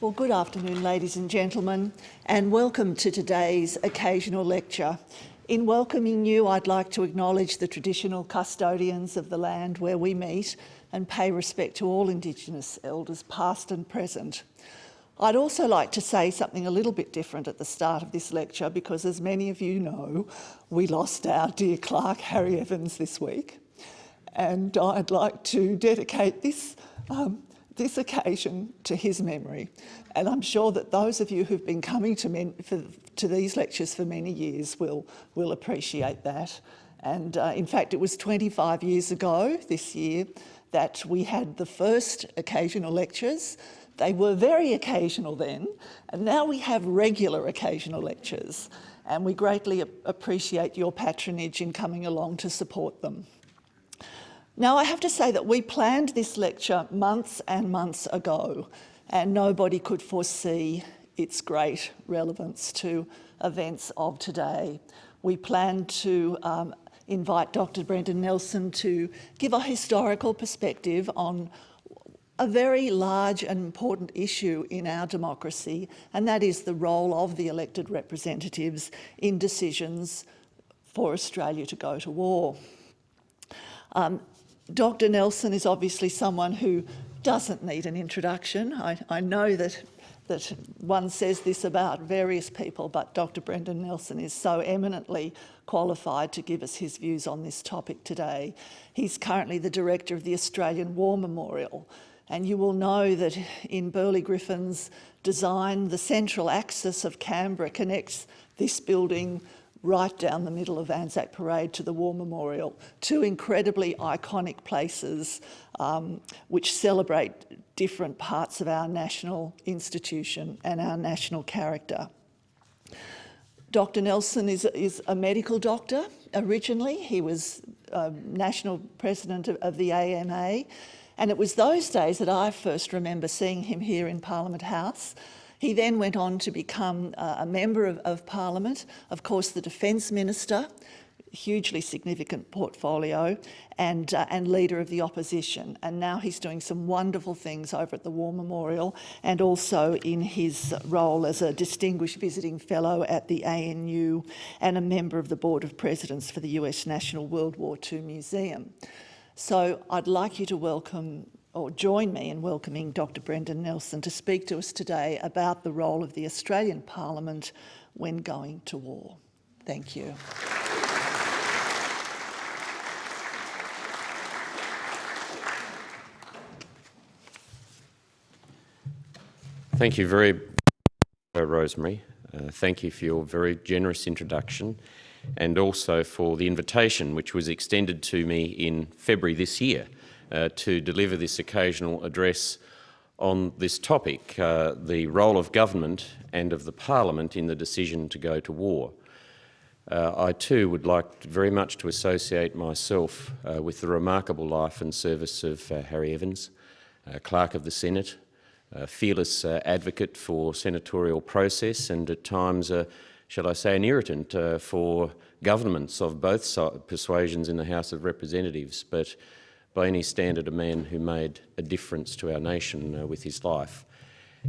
Well, good afternoon, ladies and gentlemen, and welcome to today's occasional lecture. In welcoming you, I'd like to acknowledge the traditional custodians of the land where we meet and pay respect to all Indigenous elders, past and present. I'd also like to say something a little bit different at the start of this lecture because, as many of you know, we lost our dear clerk, Harry Evans, this week. And I'd like to dedicate this um, this occasion to his memory. And I'm sure that those of you who've been coming to, men, for, to these lectures for many years will, will appreciate that. And uh, in fact, it was 25 years ago this year that we had the first occasional lectures. They were very occasional then, and now we have regular occasional lectures. And we greatly appreciate your patronage in coming along to support them. Now, I have to say that we planned this lecture months and months ago, and nobody could foresee its great relevance to events of today. We planned to um, invite Dr Brendan Nelson to give a historical perspective on a very large and important issue in our democracy, and that is the role of the elected representatives in decisions for Australia to go to war. Um, Dr Nelson is obviously someone who doesn't need an introduction. I, I know that that one says this about various people, but Dr Brendan Nelson is so eminently qualified to give us his views on this topic today. He's currently the director of the Australian War Memorial, and you will know that in Burley Griffin's design, the central axis of Canberra connects this building right down the middle of Anzac Parade to the War Memorial, two incredibly iconic places um, which celebrate different parts of our national institution and our national character. Dr Nelson is, is a medical doctor originally. He was um, national president of, of the AMA and it was those days that I first remember seeing him here in Parliament House he then went on to become uh, a member of, of Parliament, of course the Defence Minister, hugely significant portfolio and, uh, and leader of the opposition. And now he's doing some wonderful things over at the War Memorial and also in his role as a distinguished visiting fellow at the ANU and a member of the Board of Presidents for the US National World War II Museum. So I'd like you to welcome or join me in welcoming Dr Brendan Nelson to speak to us today about the role of the Australian Parliament when going to war. Thank you. Thank you very much, Rosemary. Uh, thank you for your very generous introduction and also for the invitation which was extended to me in February this year uh, to deliver this occasional address on this topic, uh, the role of government and of the parliament in the decision to go to war. Uh, I too would like very much to associate myself uh, with the remarkable life and service of uh, Harry Evans, uh, Clerk of the Senate, a fearless advocate for senatorial process and at times, shall I say, an irritant for governments of both persuasions in the House of Representatives. But by any standard a man who made a difference to our nation uh, with his life.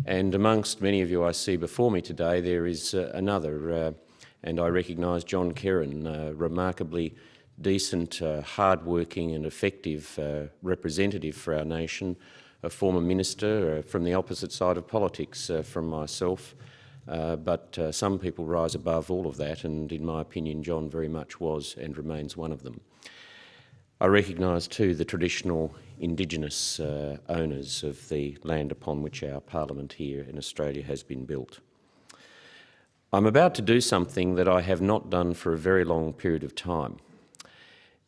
And amongst many of you I see before me today, there is uh, another, uh, and I recognise John Kerin, uh, remarkably decent, uh, hard-working and effective uh, representative for our nation, a former minister from the opposite side of politics from myself, but some people rise above all of that, and in my opinion, John very much was and remains one of them. I recognise too the traditional Indigenous uh, owners of the land upon which our parliament here in Australia has been built. I'm about to do something that I have not done for a very long period of time.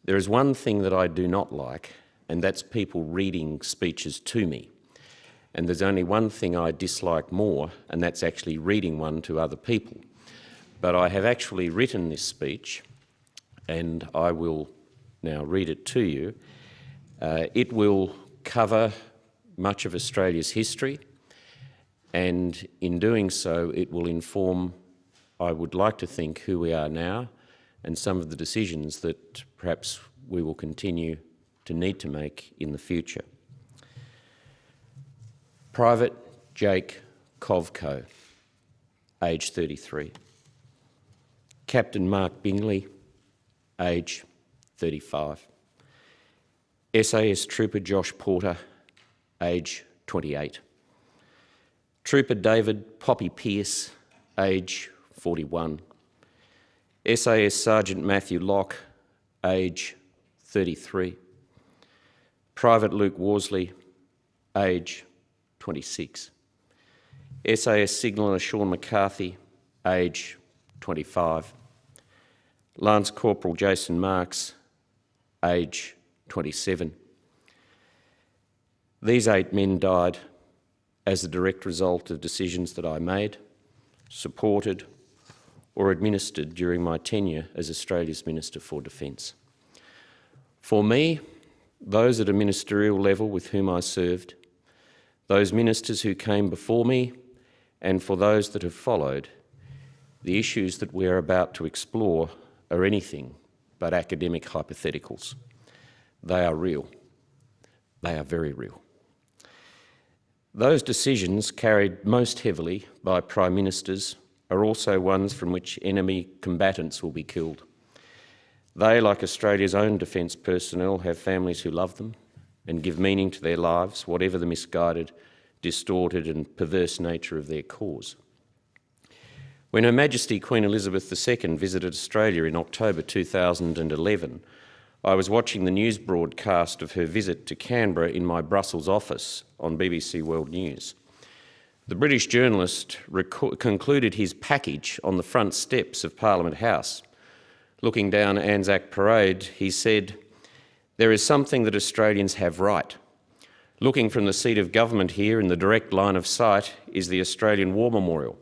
There is one thing that I do not like, and that's people reading speeches to me. And there's only one thing I dislike more, and that's actually reading one to other people. But I have actually written this speech, and I will now read it to you. Uh, it will cover much of Australia's history and in doing so it will inform, I would like to think, who we are now and some of the decisions that perhaps we will continue to need to make in the future. Private Jake Kovco, age 33. Captain Mark Bingley, age 35. SAS Trooper Josh Porter, age 28. Trooper David Poppy Pearce, age 41. SAS Sergeant Matthew Locke, age 33. Private Luke Worsley, age 26. SAS Signaller Sean McCarthy, age 25. Lance Corporal Jason Marks, age 27. These eight men died as a direct result of decisions that I made, supported or administered during my tenure as Australia's Minister for Defence. For me, those at a ministerial level with whom I served, those ministers who came before me, and for those that have followed, the issues that we are about to explore are anything but academic hypotheticals. They are real. They are very real. Those decisions, carried most heavily by Prime Ministers, are also ones from which enemy combatants will be killed. They, like Australia's own defence personnel, have families who love them and give meaning to their lives, whatever the misguided, distorted and perverse nature of their cause. When Her Majesty Queen Elizabeth II visited Australia in October 2011, I was watching the news broadcast of her visit to Canberra in my Brussels office on BBC World News. The British journalist concluded his package on the front steps of Parliament House. Looking down Anzac Parade, he said, There is something that Australians have right. Looking from the seat of government here in the direct line of sight is the Australian War Memorial.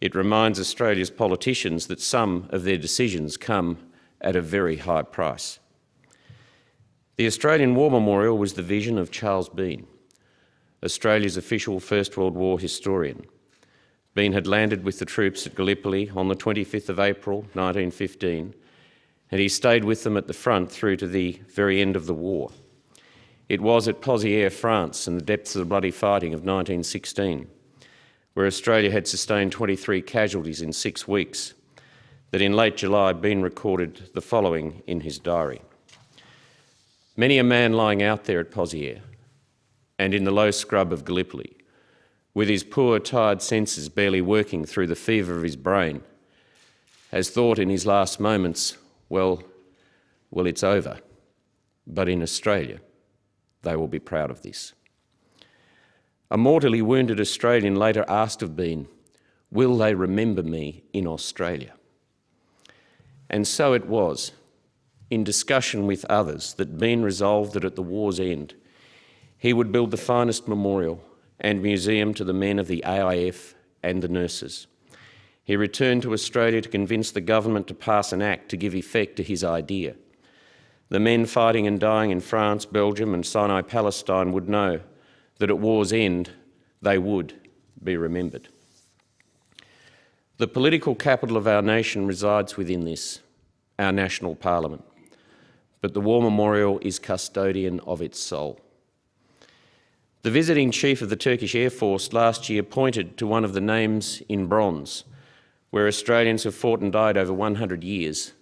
It reminds Australia's politicians that some of their decisions come at a very high price. The Australian War Memorial was the vision of Charles Bean, Australia's official First World War historian. Bean had landed with the troops at Gallipoli on the 25th of April 1915 and he stayed with them at the front through to the very end of the war. It was at Pozières, France, in the depths of the bloody fighting of 1916, where Australia had sustained 23 casualties in six weeks, that in late July Bean recorded the following in his diary. Many a man lying out there at Pozières and in the low scrub of Gallipoli, with his poor, tired senses barely working through the fever of his brain, has thought in his last moments, well, well, it's over. But in Australia, they will be proud of this. A mortally wounded Australian later asked of Bean, will they remember me in Australia? And so it was in discussion with others that Bean resolved that at the war's end he would build the finest memorial and museum to the men of the AIF and the nurses. He returned to Australia to convince the government to pass an act to give effect to his idea. The men fighting and dying in France, Belgium and Sinai Palestine would know that at war's end they would be remembered. The political capital of our nation resides within this, our national parliament but the War Memorial is custodian of its soul. The visiting chief of the Turkish Air Force last year pointed to one of the names in bronze, where Australians have fought and died over 100 years,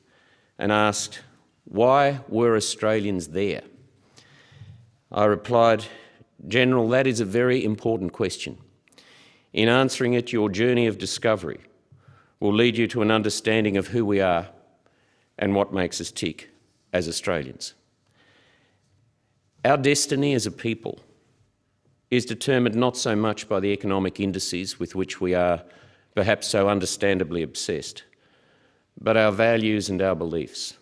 and asked, why were Australians there? I replied, General, that is a very important question. In answering it, your journey of discovery will lead you to an understanding of who we are and what makes us tick as Australians. Our destiny as a people is determined not so much by the economic indices with which we are perhaps so understandably obsessed, but our values and our beliefs,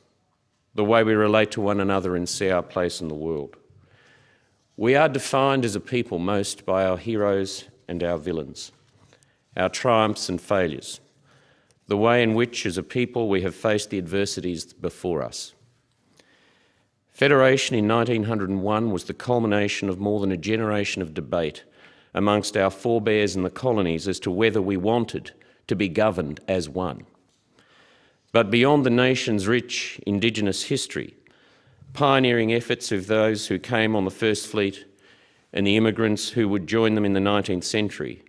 the way we relate to one another and see our place in the world. We are defined as a people most by our heroes and our villains, our triumphs and failures, the way in which as a people we have faced the adversities before us. Federation in 1901 was the culmination of more than a generation of debate amongst our forebears in the colonies as to whether we wanted to be governed as one. But beyond the nation's rich Indigenous history, pioneering efforts of those who came on the First Fleet and the immigrants who would join them in the 19th century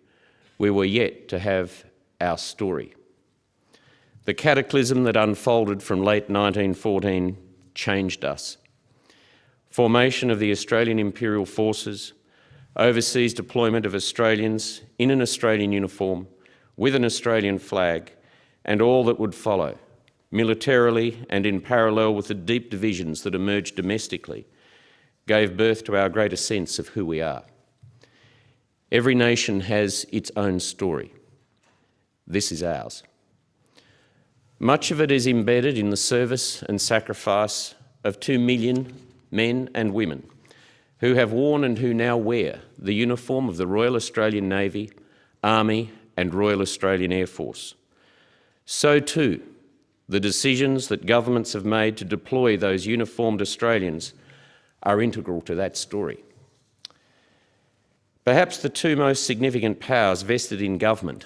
we were yet to have our story. The cataclysm that unfolded from late 1914 changed us. Formation of the Australian Imperial Forces, overseas deployment of Australians in an Australian uniform with an Australian flag, and all that would follow, militarily and in parallel with the deep divisions that emerged domestically, gave birth to our greater sense of who we are. Every nation has its own story. This is ours. Much of it is embedded in the service and sacrifice of two million men and women who have worn and who now wear the uniform of the Royal Australian Navy, Army and Royal Australian Air Force. So too, the decisions that governments have made to deploy those uniformed Australians are integral to that story. Perhaps the two most significant powers vested in government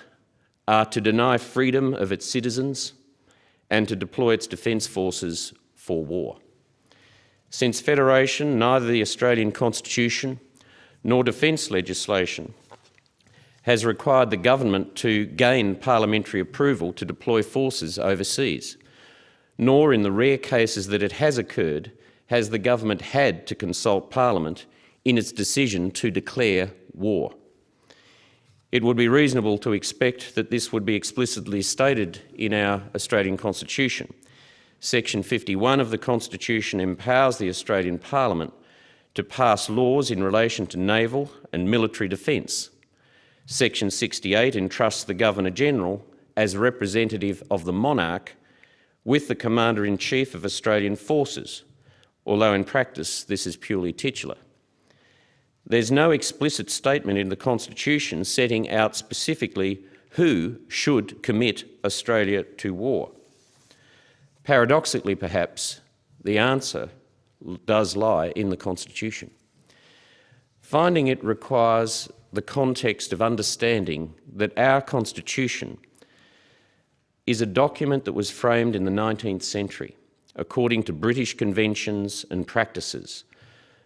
are to deny freedom of its citizens and to deploy its defence forces for war. Since Federation, neither the Australian Constitution nor defence legislation has required the government to gain parliamentary approval to deploy forces overseas, nor in the rare cases that it has occurred has the government had to consult parliament in its decision to declare war. It would be reasonable to expect that this would be explicitly stated in our Australian Constitution, Section 51 of the Constitution empowers the Australian Parliament to pass laws in relation to naval and military defence. Section 68 entrusts the Governor-General as representative of the monarch with the Commander-in-Chief of Australian Forces, although in practice this is purely titular. There's no explicit statement in the Constitution setting out specifically who should commit Australia to war. Paradoxically, perhaps, the answer does lie in the Constitution. Finding it requires the context of understanding that our Constitution is a document that was framed in the 19th century according to British conventions and practices.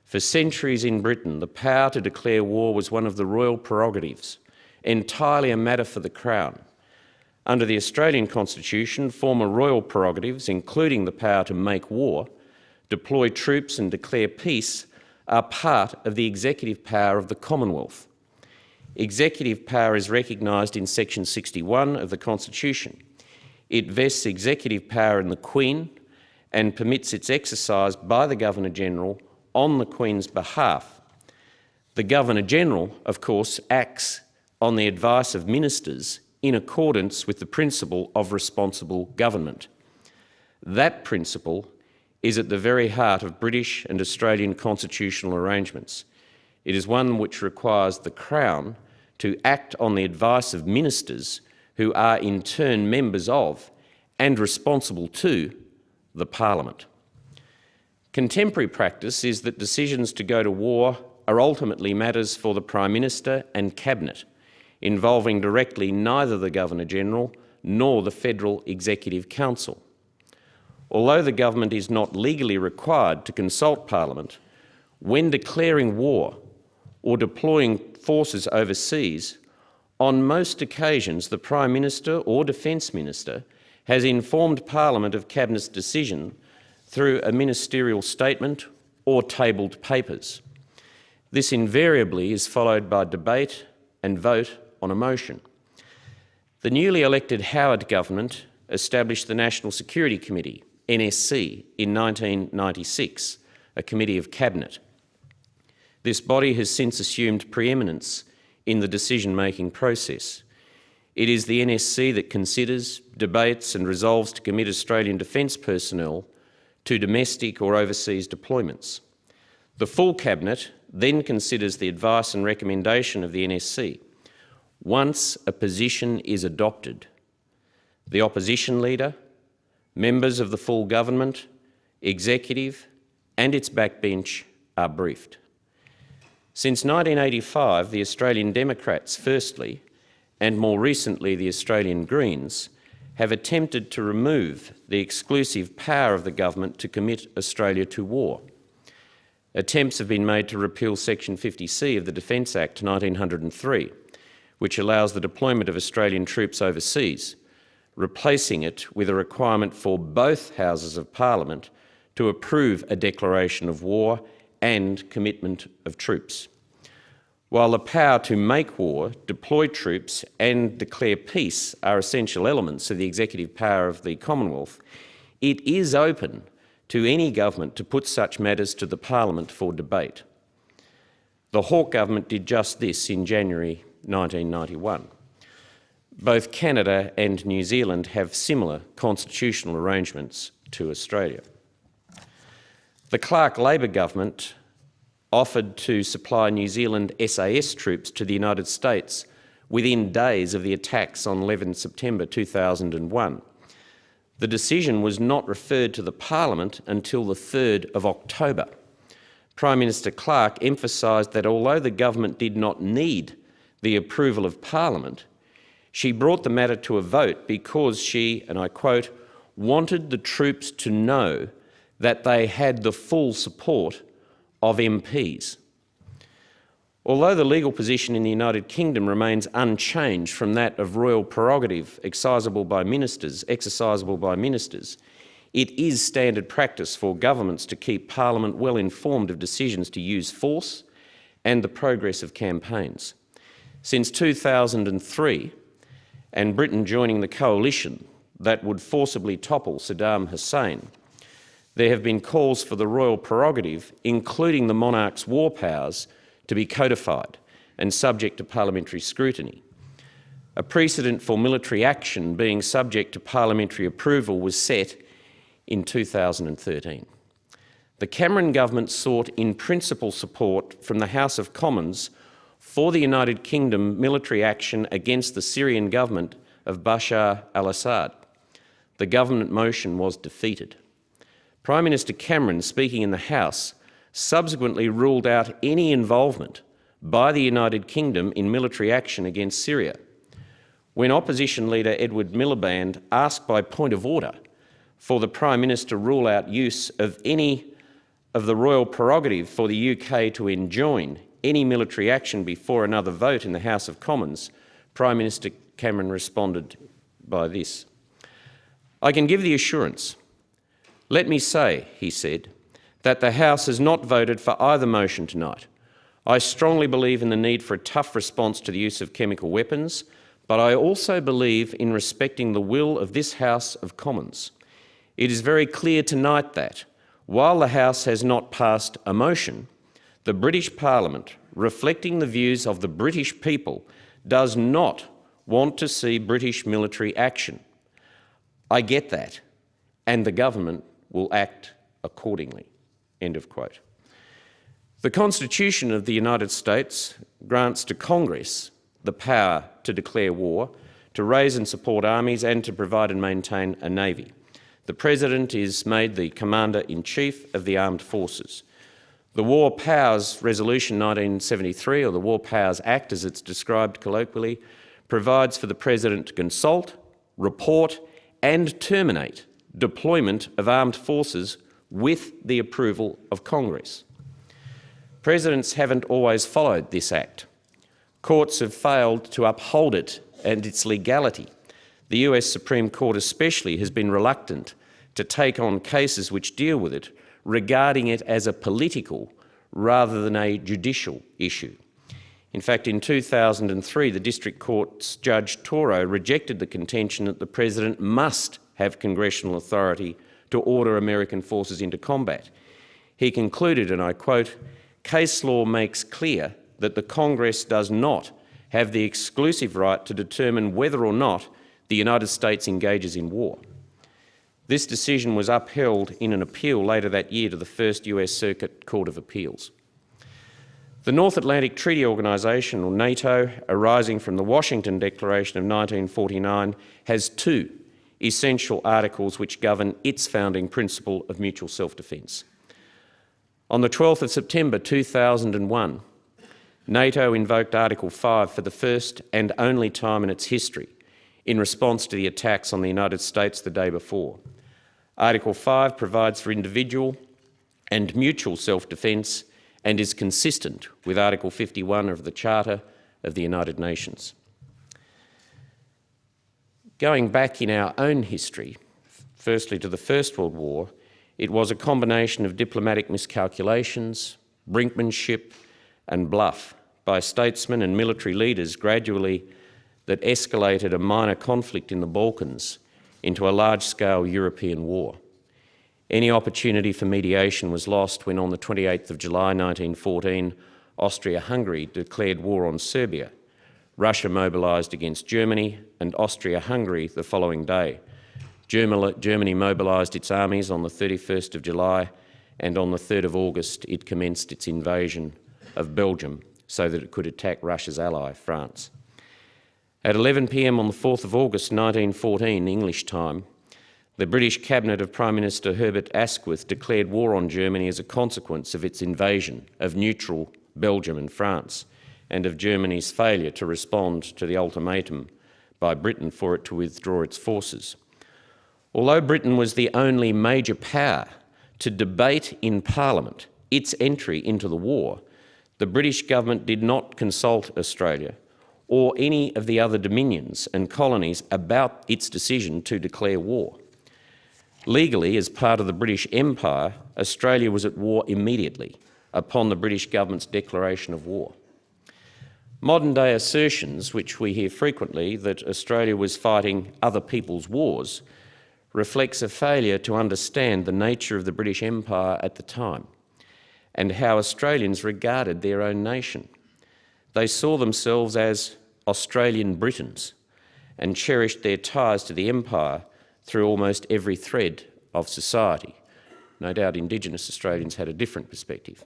For centuries in Britain, the power to declare war was one of the royal prerogatives, entirely a matter for the Crown. Under the Australian Constitution, former royal prerogatives, including the power to make war, deploy troops and declare peace, are part of the executive power of the Commonwealth. Executive power is recognised in section 61 of the Constitution. It vests executive power in the Queen and permits its exercise by the Governor-General on the Queen's behalf. The Governor-General, of course, acts on the advice of ministers in accordance with the principle of responsible government. That principle is at the very heart of British and Australian constitutional arrangements. It is one which requires the Crown to act on the advice of ministers who are in turn members of and responsible to the Parliament. Contemporary practice is that decisions to go to war are ultimately matters for the Prime Minister and Cabinet, involving directly neither the Governor-General nor the Federal Executive Council. Although the government is not legally required to consult Parliament, when declaring war or deploying forces overseas, on most occasions the Prime Minister or Defence Minister has informed Parliament of Cabinet's decision through a ministerial statement or tabled papers. This invariably is followed by debate and vote on a motion. The newly elected Howard government established the National Security Committee, NSC, in 1996, a committee of cabinet. This body has since assumed preeminence in the decision-making process. It is the NSC that considers, debates and resolves to commit Australian defence personnel to domestic or overseas deployments. The full Cabinet then considers the advice and recommendation of the NSC. Once a position is adopted, the opposition leader, members of the full government, executive and its backbench are briefed. Since 1985, the Australian Democrats, firstly, and more recently the Australian Greens, have attempted to remove the exclusive power of the government to commit Australia to war. Attempts have been made to repeal Section 50C of the Defence Act 1903, which allows the deployment of Australian troops overseas, replacing it with a requirement for both Houses of Parliament to approve a declaration of war and commitment of troops. While the power to make war, deploy troops and declare peace are essential elements of the executive power of the Commonwealth, it is open to any government to put such matters to the Parliament for debate. The Hawke government did just this in January 1991. Both Canada and New Zealand have similar constitutional arrangements to Australia. The Clark Labor government offered to supply New Zealand SAS troops to the United States within days of the attacks on 11 September 2001. The decision was not referred to the Parliament until the 3rd of October. Prime Minister Clark emphasised that although the government did not need the approval of Parliament, she brought the matter to a vote because she, and I quote, wanted the troops to know that they had the full support of MPs. Although the legal position in the United Kingdom remains unchanged from that of royal prerogative exercisable by ministers, exercisable by ministers, it is standard practice for governments to keep Parliament well informed of decisions to use force and the progress of campaigns. Since 2003, and Britain joining the coalition that would forcibly topple Saddam Hussein, there have been calls for the royal prerogative, including the monarch's war powers, to be codified and subject to parliamentary scrutiny. A precedent for military action being subject to parliamentary approval was set in 2013. The Cameron government sought in principle support from the House of Commons for the United Kingdom military action against the Syrian government of Bashar al-Assad. The government motion was defeated. Prime Minister Cameron, speaking in the House, subsequently ruled out any involvement by the United Kingdom in military action against Syria. When opposition leader Edward Miliband asked by point of order for the Prime Minister to rule out use of any of the royal prerogative for the UK to enjoin any military action before another vote in the House of Commons, Prime Minister Cameron responded by this. I can give the assurance let me say, he said, that the House has not voted for either motion tonight. I strongly believe in the need for a tough response to the use of chemical weapons, but I also believe in respecting the will of this House of Commons. It is very clear tonight that, while the House has not passed a motion, the British Parliament, reflecting the views of the British people, does not want to see British military action. I get that, and the government will act accordingly. End of quote. The Constitution of the United States grants to Congress the power to declare war, to raise and support armies and to provide and maintain a navy. The President is made the Commander-in-Chief of the Armed Forces. The War Powers Resolution 1973, or the War Powers Act as it's described colloquially, provides for the President to consult, report and terminate deployment of armed forces with the approval of Congress. Presidents haven't always followed this act. Courts have failed to uphold it and its legality. The US Supreme Court especially has been reluctant to take on cases which deal with it, regarding it as a political rather than a judicial issue. In fact, in 2003, the District Court's Judge Tauro rejected the contention that the President must have congressional authority to order American forces into combat. He concluded, and I quote, case law makes clear that the Congress does not have the exclusive right to determine whether or not the United States engages in war. This decision was upheld in an appeal later that year to the First US Circuit Court of Appeals. The North Atlantic Treaty Organisation, or NATO, arising from the Washington Declaration of 1949, has two essential articles which govern its founding principle of mutual self-defence. On the 12th of September 2001, NATO invoked Article 5 for the first and only time in its history in response to the attacks on the United States the day before. Article 5 provides for individual and mutual self-defence and is consistent with Article 51 of the Charter of the United Nations. Going back in our own history, firstly to the First World War, it was a combination of diplomatic miscalculations, brinkmanship and bluff by statesmen and military leaders gradually that escalated a minor conflict in the Balkans into a large-scale European war. Any opportunity for mediation was lost when on the 28th of July 1914, Austria-Hungary declared war on Serbia. Russia mobilised against Germany and Austria-Hungary the following day. Germany mobilised its armies on the 31st of July and on the 3rd of August it commenced its invasion of Belgium so that it could attack Russia's ally, France. At 11pm on the 4th of August 1914, English time, the British Cabinet of Prime Minister Herbert Asquith declared war on Germany as a consequence of its invasion of neutral Belgium and France and of Germany's failure to respond to the ultimatum by Britain for it to withdraw its forces. Although Britain was the only major power to debate in Parliament its entry into the war, the British government did not consult Australia or any of the other dominions and colonies about its decision to declare war. Legally, as part of the British Empire, Australia was at war immediately upon the British government's declaration of war. Modern-day assertions, which we hear frequently, that Australia was fighting other people's wars, reflects a failure to understand the nature of the British Empire at the time and how Australians regarded their own nation. They saw themselves as Australian Britons and cherished their ties to the Empire through almost every thread of society. No doubt Indigenous Australians had a different perspective.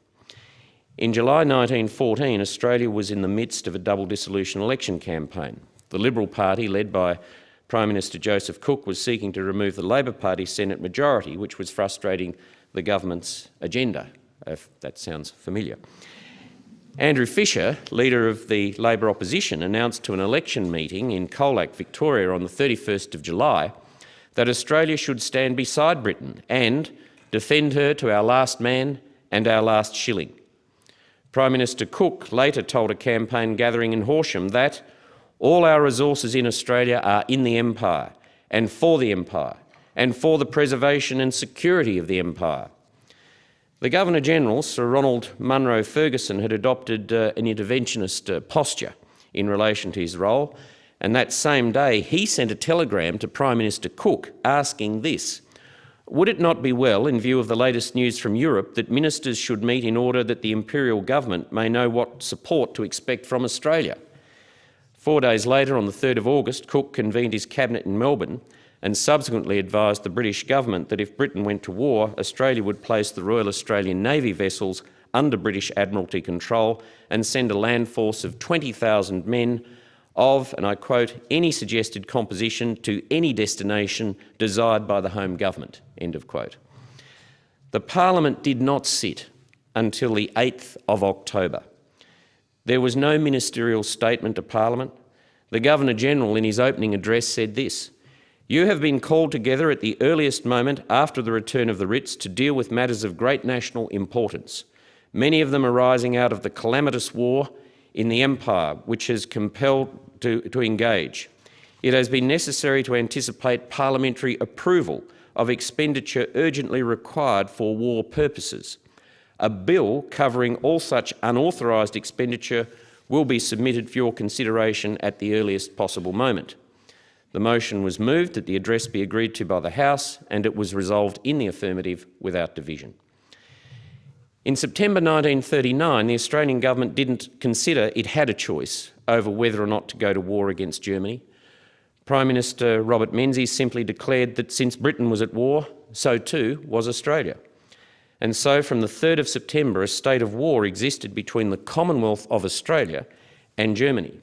In July 1914, Australia was in the midst of a double dissolution election campaign. The Liberal Party, led by Prime Minister Joseph Cook, was seeking to remove the Labor Party Senate majority, which was frustrating the government's agenda, if that sounds familiar. Andrew Fisher, leader of the Labor opposition, announced to an election meeting in Colac, Victoria on the 31st of July that Australia should stand beside Britain and defend her to our last man and our last shilling. Prime Minister Cook later told a campaign gathering in Horsham that all our resources in Australia are in the Empire and for the Empire and for the preservation and security of the Empire. The Governor-General, Sir Ronald Munro Ferguson, had adopted uh, an interventionist uh, posture in relation to his role, and that same day he sent a telegram to Prime Minister Cook asking this, would it not be well, in view of the latest news from Europe, that ministers should meet in order that the Imperial Government may know what support to expect from Australia? Four days later, on the 3rd of August, Cook convened his cabinet in Melbourne and subsequently advised the British government that if Britain went to war, Australia would place the Royal Australian Navy vessels under British Admiralty control and send a land force of 20,000 men of, and I quote, any suggested composition to any destination desired by the home government, end of quote. The parliament did not sit until the 8th of October. There was no ministerial statement to parliament. The Governor-General in his opening address said this, you have been called together at the earliest moment after the return of the writs to deal with matters of great national importance, many of them arising out of the calamitous war in the empire which has compelled to, to engage. It has been necessary to anticipate parliamentary approval of expenditure urgently required for war purposes. A bill covering all such unauthorised expenditure will be submitted for your consideration at the earliest possible moment. The motion was moved that the address be agreed to by the House and it was resolved in the affirmative without division. In September 1939, the Australian government didn't consider it had a choice over whether or not to go to war against Germany. Prime Minister Robert Menzies simply declared that since Britain was at war, so too was Australia. And so from the 3rd of September, a state of war existed between the Commonwealth of Australia and Germany.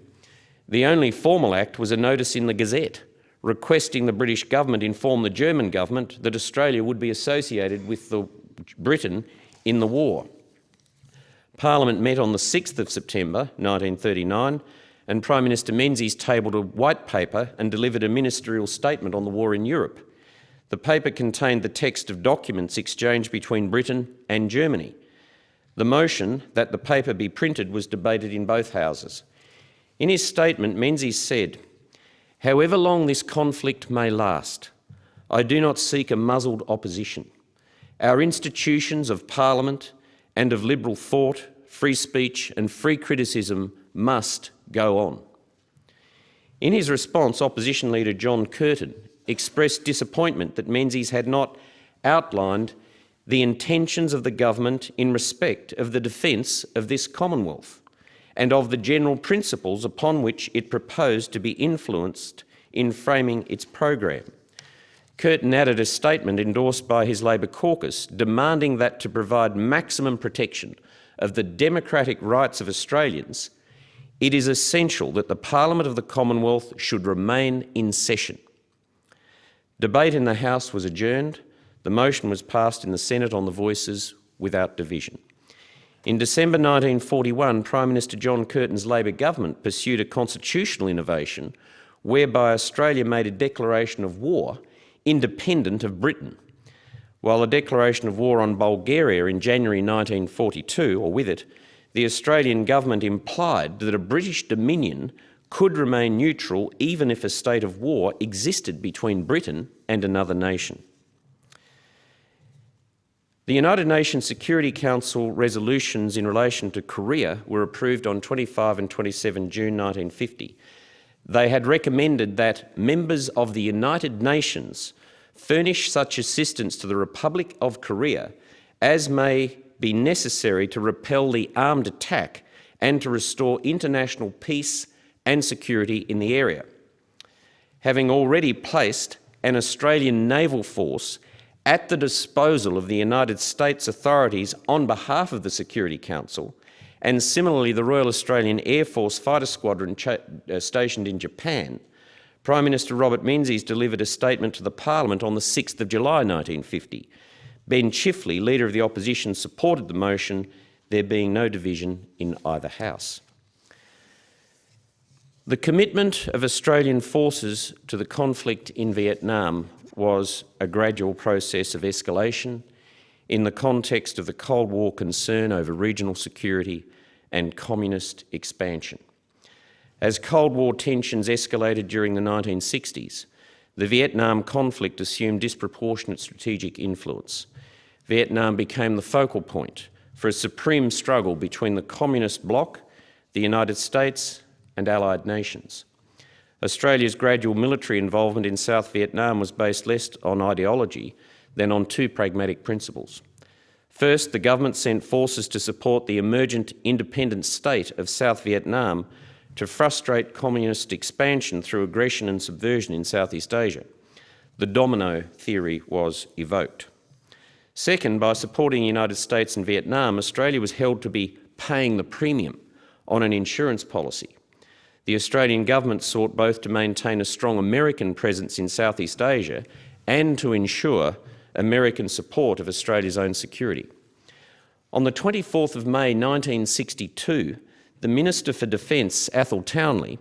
The only formal act was a notice in the Gazette requesting the British government inform the German government that Australia would be associated with the Britain in the war. Parliament met on the 6th of September 1939 and Prime Minister Menzies tabled a white paper and delivered a ministerial statement on the war in Europe. The paper contained the text of documents exchanged between Britain and Germany. The motion that the paper be printed was debated in both houses. In his statement, Menzies said, However long this conflict may last, I do not seek a muzzled opposition. Our institutions of Parliament and of liberal thought, free speech and free criticism must go on. In his response, opposition leader John Curtin expressed disappointment that Menzies had not outlined the intentions of the government in respect of the defence of this Commonwealth and of the general principles upon which it proposed to be influenced in framing its program. Curtin added a statement endorsed by his Labor caucus demanding that to provide maximum protection of the democratic rights of Australians, it is essential that the Parliament of the Commonwealth should remain in session. Debate in the House was adjourned. The motion was passed in the Senate on the voices without division. In December 1941, Prime Minister John Curtin's Labor government pursued a constitutional innovation whereby Australia made a declaration of war independent of Britain. While a declaration of war on Bulgaria in January 1942, or with it, the Australian government implied that a British dominion could remain neutral even if a state of war existed between Britain and another nation. The United Nations Security Council resolutions in relation to Korea were approved on 25 and 27 June 1950. They had recommended that members of the United Nations furnish such assistance to the Republic of Korea as may be necessary to repel the armed attack and to restore international peace and security in the area. Having already placed an Australian naval force at the disposal of the United States authorities on behalf of the Security Council, and similarly the Royal Australian Air Force Fighter Squadron uh, stationed in Japan, Prime Minister Robert Menzies delivered a statement to the Parliament on the 6th of July 1950. Ben Chifley, Leader of the Opposition, supported the motion, there being no division in either House. The commitment of Australian forces to the conflict in Vietnam was a gradual process of escalation in the context of the Cold War concern over regional security and communist expansion. As Cold War tensions escalated during the 1960s, the Vietnam conflict assumed disproportionate strategic influence. Vietnam became the focal point for a supreme struggle between the communist bloc, the United States and allied nations. Australia's gradual military involvement in South Vietnam was based less on ideology than on two pragmatic principles. First, the government sent forces to support the emergent independent state of South Vietnam to frustrate communist expansion through aggression and subversion in Southeast Asia. The domino theory was evoked. Second, by supporting the United States and Vietnam, Australia was held to be paying the premium on an insurance policy the Australian government sought both to maintain a strong American presence in Southeast Asia and to ensure American support of Australia's own security. On the 24th of May 1962, the Minister for Defence, Athol Townley,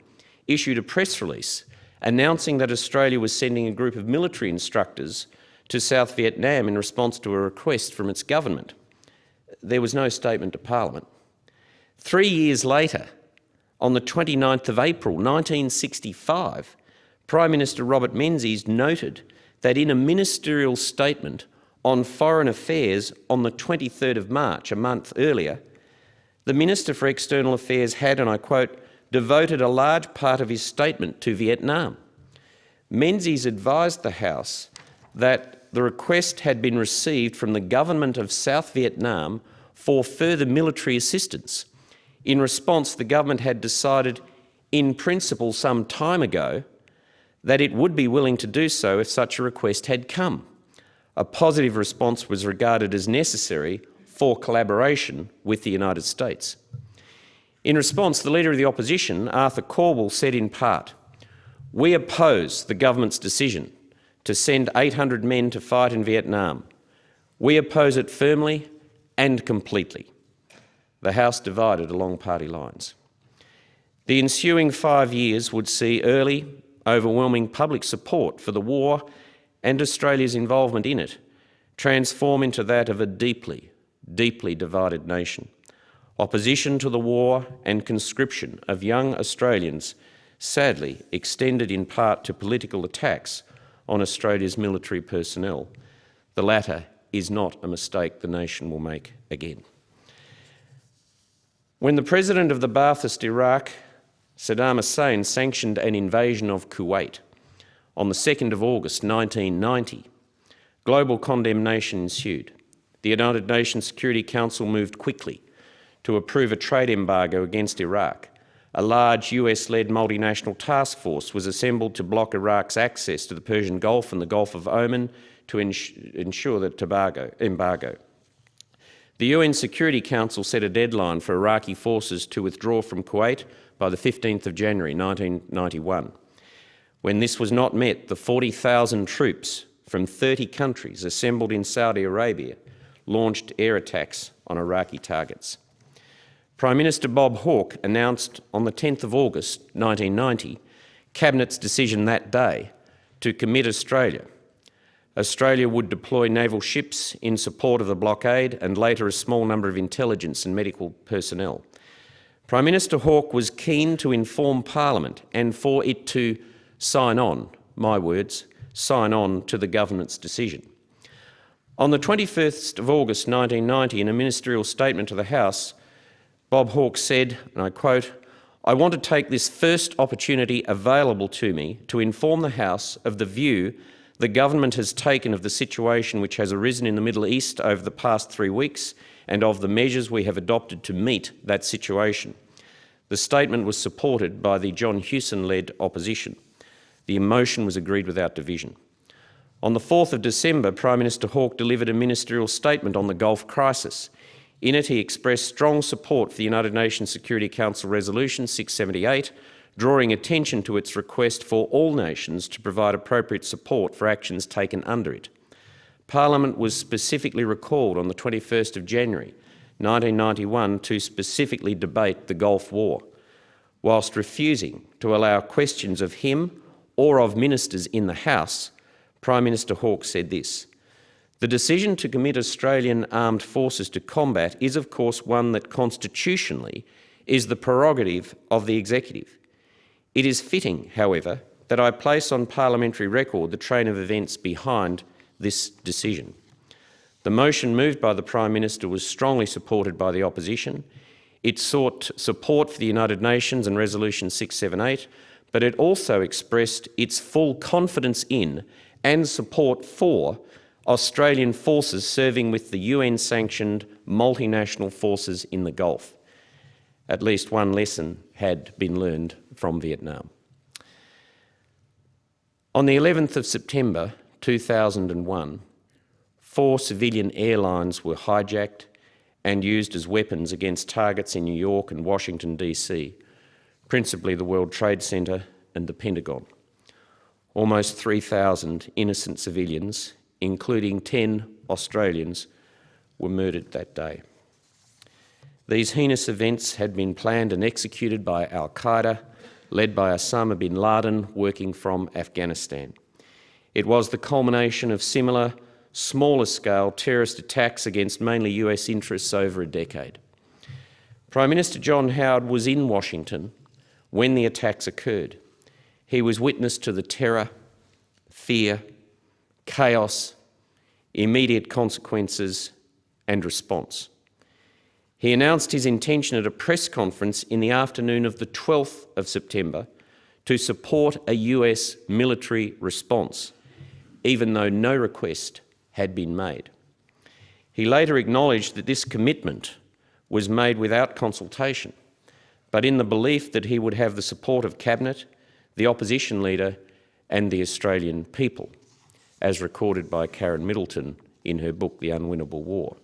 issued a press release announcing that Australia was sending a group of military instructors to South Vietnam in response to a request from its government. There was no statement to Parliament. Three years later, on the 29th of April 1965, Prime Minister Robert Menzies noted that in a ministerial statement on foreign affairs on the 23rd of March, a month earlier, the Minister for External Affairs had, and I quote, devoted a large part of his statement to Vietnam. Menzies advised the House that the request had been received from the government of South Vietnam for further military assistance in response, the government had decided in principle some time ago that it would be willing to do so if such a request had come. A positive response was regarded as necessary for collaboration with the United States. In response, the Leader of the Opposition, Arthur Calwell, said in part, we oppose the government's decision to send 800 men to fight in Vietnam. We oppose it firmly and completely the House divided along party lines. The ensuing five years would see early, overwhelming public support for the war and Australia's involvement in it transform into that of a deeply, deeply divided nation. Opposition to the war and conscription of young Australians sadly extended in part to political attacks on Australia's military personnel. The latter is not a mistake the nation will make again. When the president of the Ba'athist Iraq, Saddam Hussein, sanctioned an invasion of Kuwait on the 2nd of August 1990, global condemnation ensued. The United Nations Security Council moved quickly to approve a trade embargo against Iraq. A large US-led multinational task force was assembled to block Iraq's access to the Persian Gulf and the Gulf of Oman to ensure the Tobago embargo. The UN Security Council set a deadline for Iraqi forces to withdraw from Kuwait by the 15th of January 1991. When this was not met, the 40,000 troops from 30 countries assembled in Saudi Arabia launched air attacks on Iraqi targets. Prime Minister Bob Hawke announced on the 10th of August 1990 Cabinet's decision that day to commit Australia. Australia would deploy naval ships in support of the blockade and later a small number of intelligence and medical personnel. Prime Minister Hawke was keen to inform Parliament and for it to sign on, my words, sign on to the government's decision. On the 21st of August 1990, in a ministerial statement to the House, Bob Hawke said, and I quote, I want to take this first opportunity available to me to inform the House of the view the government has taken of the situation which has arisen in the Middle East over the past three weeks and of the measures we have adopted to meet that situation. The statement was supported by the John Hewson-led opposition. The motion was agreed without division. On the 4th of December, Prime Minister Hawke delivered a ministerial statement on the Gulf crisis. In it, he expressed strong support for the United Nations Security Council Resolution 678, drawing attention to its request for all nations to provide appropriate support for actions taken under it. Parliament was specifically recalled on the 21st of January 1991 to specifically debate the Gulf War, whilst refusing to allow questions of him or of ministers in the House Prime Minister Hawke said this, the decision to commit Australian armed forces to combat is of course one that constitutionally is the prerogative of the executive. It is fitting, however, that I place on parliamentary record the train of events behind this decision. The motion moved by the Prime Minister was strongly supported by the opposition. It sought support for the United Nations and Resolution 678, but it also expressed its full confidence in and support for Australian forces serving with the UN-sanctioned multinational forces in the Gulf. At least one lesson had been learned from Vietnam. On the 11th of September 2001, four civilian airlines were hijacked and used as weapons against targets in New York and Washington, D.C., principally the World Trade Center and the Pentagon. Almost 3,000 innocent civilians, including 10 Australians, were murdered that day. These heinous events had been planned and executed by al-Qaeda, led by Osama bin Laden, working from Afghanistan. It was the culmination of similar, smaller-scale terrorist attacks against mainly US interests over a decade. Prime Minister John Howard was in Washington when the attacks occurred. He was witness to the terror, fear, chaos, immediate consequences and response. He announced his intention at a press conference in the afternoon of the 12th of September to support a US military response, even though no request had been made. He later acknowledged that this commitment was made without consultation, but in the belief that he would have the support of Cabinet the opposition leader and the Australian people, as recorded by Karen Middleton in her book The Unwinnable War.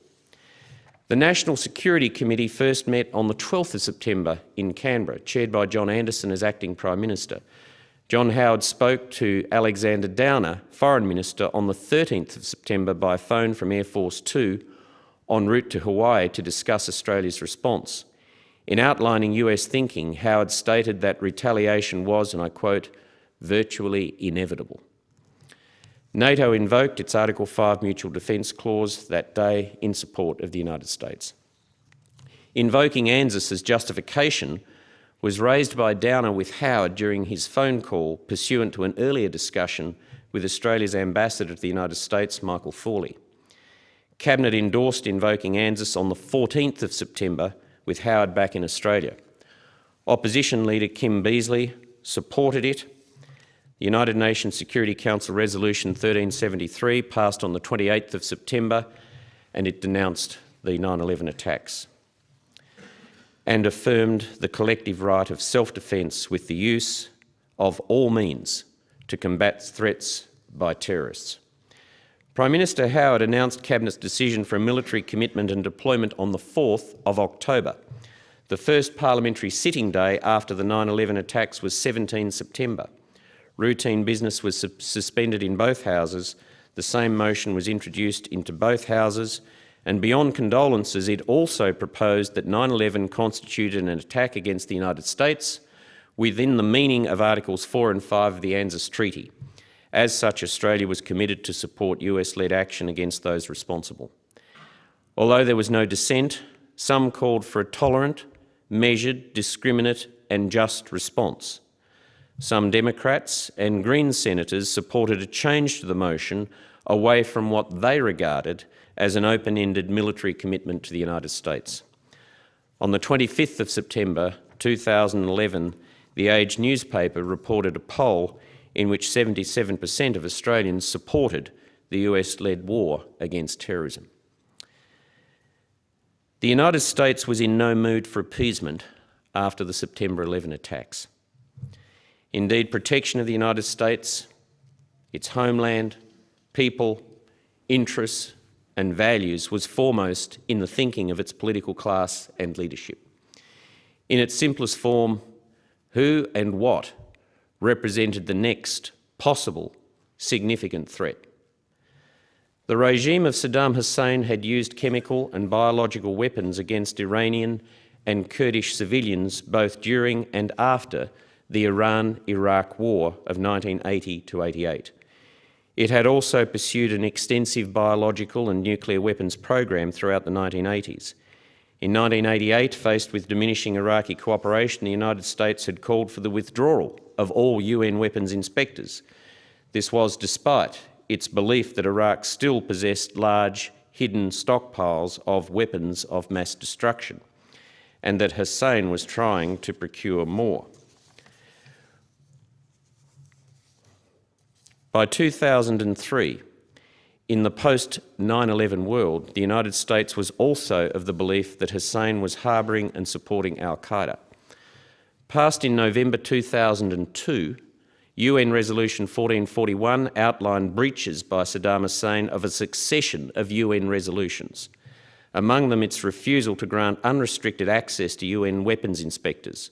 The National Security Committee first met on the 12th of September in Canberra, chaired by John Anderson as Acting Prime Minister. John Howard spoke to Alexander Downer, Foreign Minister, on the 13th of September by phone from Air Force Two en route to Hawaii to discuss Australia's response. In outlining US thinking, Howard stated that retaliation was, and I quote, virtually inevitable. NATO invoked its Article 5 Mutual Defence Clause that day in support of the United States. Invoking ANZUS as justification was raised by Downer with Howard during his phone call pursuant to an earlier discussion with Australia's ambassador to the United States, Michael Thawley. Cabinet endorsed invoking ANZUS on the 14th of September with Howard back in Australia. Opposition leader Kim Beazley supported it. The United Nations Security Council Resolution 1373 passed on the 28th of September and it denounced the 9-11 attacks and affirmed the collective right of self-defence with the use of all means to combat threats by terrorists. Prime Minister Howard announced Cabinet's decision for a military commitment and deployment on the 4th of October. The first parliamentary sitting day after the 9-11 attacks was 17 September. Routine business was su suspended in both houses. The same motion was introduced into both houses and beyond condolences, it also proposed that 9-11 constituted an attack against the United States within the meaning of Articles 4 and 5 of the ANZUS Treaty. As such, Australia was committed to support US-led action against those responsible. Although there was no dissent, some called for a tolerant, measured, discriminate and just response. Some Democrats and Green senators supported a change to the motion away from what they regarded as an open-ended military commitment to the United States. On the 25th of September 2011, The Age newspaper reported a poll in which 77% of Australians supported the US-led war against terrorism. The United States was in no mood for appeasement after the September 11 attacks. Indeed, protection of the United States, its homeland, people, interests and values was foremost in the thinking of its political class and leadership. In its simplest form, who and what represented the next possible significant threat. The regime of Saddam Hussein had used chemical and biological weapons against Iranian and Kurdish civilians both during and after the Iran-Iraq War of 1980 to 88. It had also pursued an extensive biological and nuclear weapons program throughout the 1980s. In 1988, faced with diminishing Iraqi cooperation, the United States had called for the withdrawal of all UN weapons inspectors. This was despite its belief that Iraq still possessed large, hidden stockpiles of weapons of mass destruction, and that Hussein was trying to procure more. By 2003, in the post-9-11 world, the United States was also of the belief that Hussein was harbouring and supporting al-Qaeda. Passed in November 2002, UN Resolution 1441 outlined breaches by Saddam Hussein of a succession of UN resolutions, among them its refusal to grant unrestricted access to UN weapons inspectors,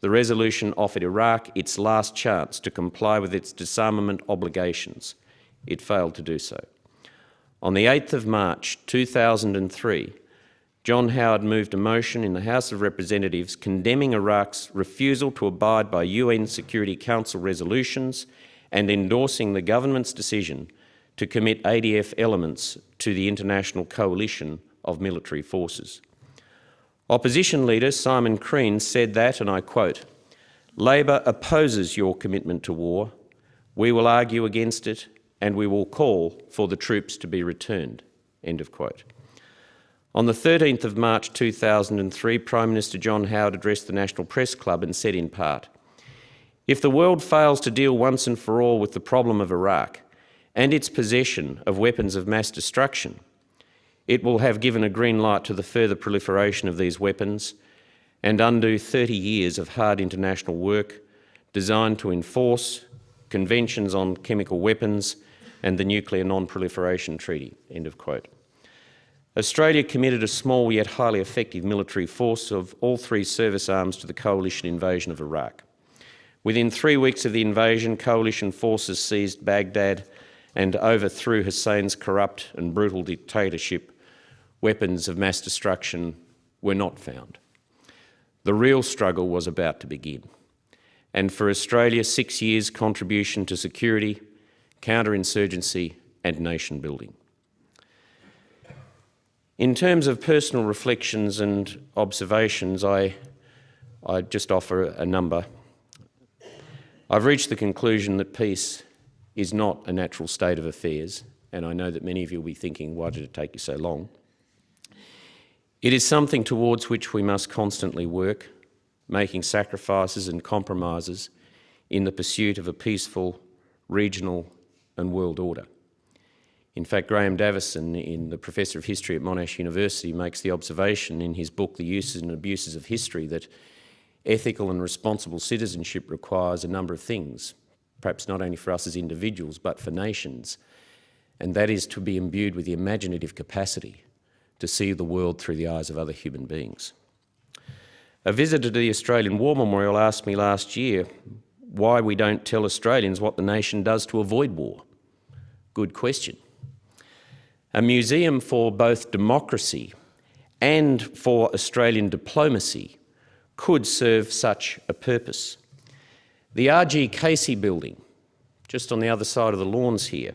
the resolution offered Iraq its last chance to comply with its disarmament obligations. It failed to do so. On the 8th of March 2003, John Howard moved a motion in the House of Representatives condemning Iraq's refusal to abide by UN Security Council resolutions and endorsing the government's decision to commit ADF elements to the international coalition of military forces. Opposition leader Simon Crean said that, and I quote, Labor opposes your commitment to war. We will argue against it and we will call for the troops to be returned. End of quote. On the 13th of March 2003, Prime Minister John Howard addressed the National Press Club and said in part, if the world fails to deal once and for all with the problem of Iraq and its possession of weapons of mass destruction, it will have given a green light to the further proliferation of these weapons and undo 30 years of hard international work designed to enforce conventions on chemical weapons and the Nuclear Non-Proliferation Treaty." End of quote. Australia committed a small yet highly effective military force of all three service arms to the coalition invasion of Iraq. Within three weeks of the invasion, coalition forces seized Baghdad and overthrew Hussein's corrupt and brutal dictatorship weapons of mass destruction were not found. The real struggle was about to begin. And for Australia, six years' contribution to security, counterinsurgency and nation building. In terms of personal reflections and observations, I I just offer a number. I've reached the conclusion that peace is not a natural state of affairs, and I know that many of you will be thinking, why did it take you so long? It is something towards which we must constantly work, making sacrifices and compromises in the pursuit of a peaceful regional and world order. In fact, Graeme Davison, in the Professor of History at Monash University, makes the observation in his book, The Uses and Abuses of History, that ethical and responsible citizenship requires a number of things, perhaps not only for us as individuals, but for nations, and that is to be imbued with the imaginative capacity to see the world through the eyes of other human beings. A visitor to the Australian War Memorial asked me last year why we don't tell Australians what the nation does to avoid war. Good question. A museum for both democracy and for Australian diplomacy could serve such a purpose. The R.G. Casey building, just on the other side of the lawns here,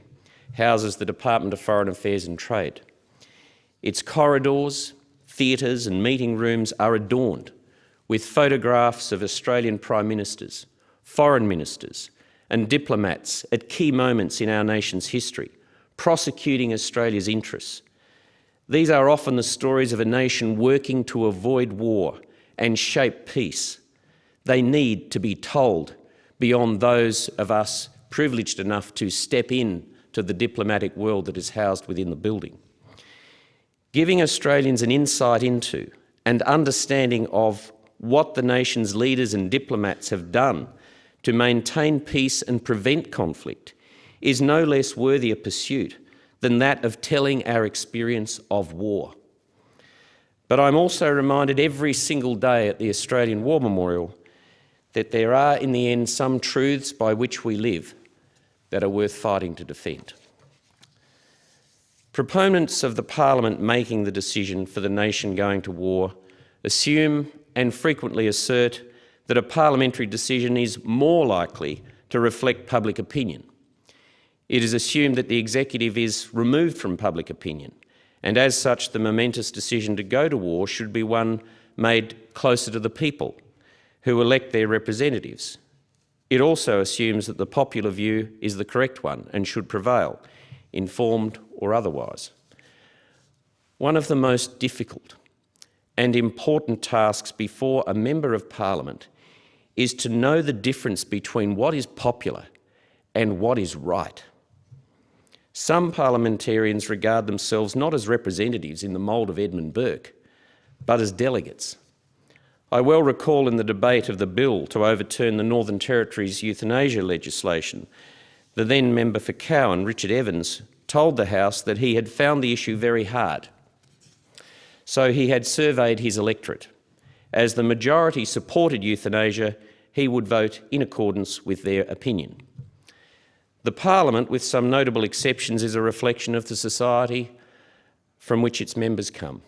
houses the Department of Foreign Affairs and Trade. Its corridors, theatres and meeting rooms are adorned with photographs of Australian Prime Ministers, foreign ministers and diplomats at key moments in our nation's history, prosecuting Australia's interests. These are often the stories of a nation working to avoid war and shape peace. They need to be told beyond those of us privileged enough to step in to the diplomatic world that is housed within the building. Giving Australians an insight into and understanding of what the nation's leaders and diplomats have done to maintain peace and prevent conflict is no less worthy a pursuit than that of telling our experience of war. But I'm also reminded every single day at the Australian War Memorial that there are in the end some truths by which we live that are worth fighting to defend. Proponents of the Parliament making the decision for the nation going to war assume and frequently assert that a parliamentary decision is more likely to reflect public opinion. It is assumed that the executive is removed from public opinion and as such the momentous decision to go to war should be one made closer to the people who elect their representatives. It also assumes that the popular view is the correct one and should prevail, informed or otherwise. One of the most difficult and important tasks before a Member of Parliament is to know the difference between what is popular and what is right. Some parliamentarians regard themselves not as representatives in the mould of Edmund Burke, but as delegates. I well recall in the debate of the bill to overturn the Northern Territory's euthanasia legislation, the then member for Cowan, Richard Evans, told the House that he had found the issue very hard. So he had surveyed his electorate. As the majority supported euthanasia, he would vote in accordance with their opinion. The Parliament, with some notable exceptions, is a reflection of the society from which its members come.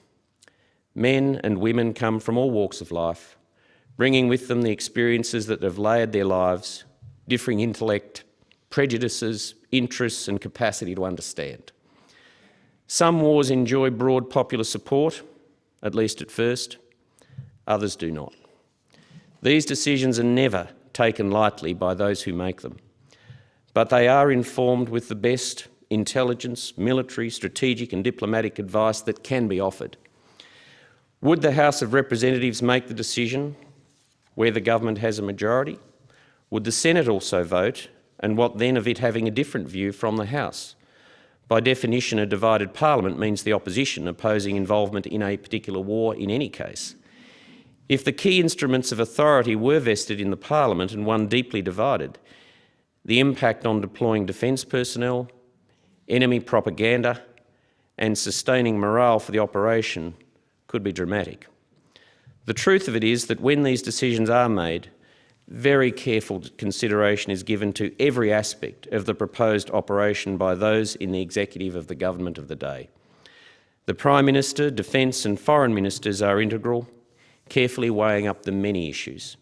Men and women come from all walks of life, bringing with them the experiences that have layered their lives, differing intellect, prejudices, interests and capacity to understand. Some wars enjoy broad popular support, at least at first, others do not. These decisions are never taken lightly by those who make them but they are informed with the best intelligence, military, strategic and diplomatic advice that can be offered. Would the House of Representatives make the decision where the government has a majority? Would the Senate also vote, and what then of it having a different view from the House? By definition, a divided parliament means the opposition opposing involvement in a particular war in any case. If the key instruments of authority were vested in the parliament and one deeply divided, the impact on deploying defence personnel, enemy propaganda and sustaining morale for the operation could be dramatic. The truth of it is that when these decisions are made, very careful consideration is given to every aspect of the proposed operation by those in the executive of the government of the day. The Prime Minister, Defence and Foreign Ministers are integral, carefully weighing up the many issues.